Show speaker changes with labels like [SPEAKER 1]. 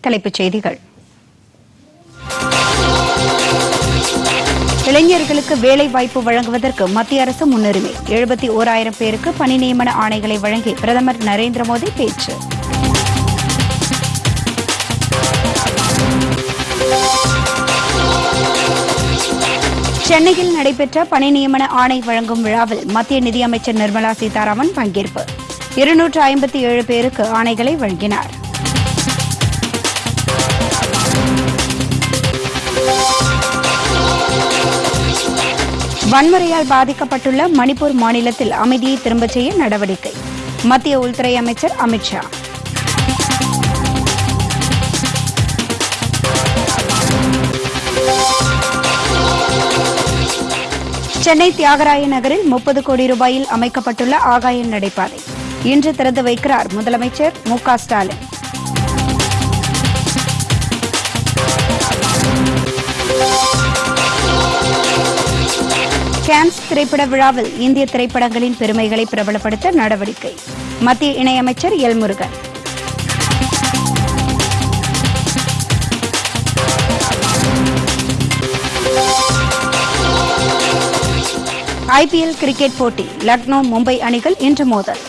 [SPEAKER 1] தலைப்புச் செய்திகள். இளைஞர்களுக்கு வேலை வாய்ப்பு வழங்குவதற்கு மத்திய அரசு முன்னுரிமை. எழுபத்தி ஓராயிரம் பேருக்கு பணி நியமன ஆணைகளை வழங்கி பிரதமர் நரேந்திர மோடி பேச்சு. சென்னையில் நடைபெற்ற பணி நியமன ஆணை வழங்கும் விழாவில் மத்திய நிதியமைச்சர் நிர்மலா சீதாராமன் பங்கேற்பு. இருநூற்று ஐம்பத்தி ஏழு பேருக்கு ஆணைகளை வழங்கினார். வன்முறையால் பாதிக்கப்பட்டுள்ள மணிப்பூர் மாநிலத்தில் அமைதியை திரும்பச் செய்ய நடவடிக்கை. மத்திய உள்துறை அமைச்சர் அமித்ஷா சென்னை தியாகராய நகரில் முப்பது கோடி ரூபாயில் அமைக்கப்பட்டுள்ள ஆகாய நடைபாதை. இன்று திறந்து வைக்கிறார் முதலமைச்சர் மு ஸ்டாலின். கேன்ஸ் திரைப்பட விழாவில் இந்திய திரைப்படங்களின் பெருமைகளை பிரபலப்படுத்த நடவடிக்கை. மத்திய இணையமைச்சர் எல் முருகன். ஐபிஎல் கிரிக்கெட் போட்டி லக்னோ மும்பை அணிகள் இன்று மோதல்.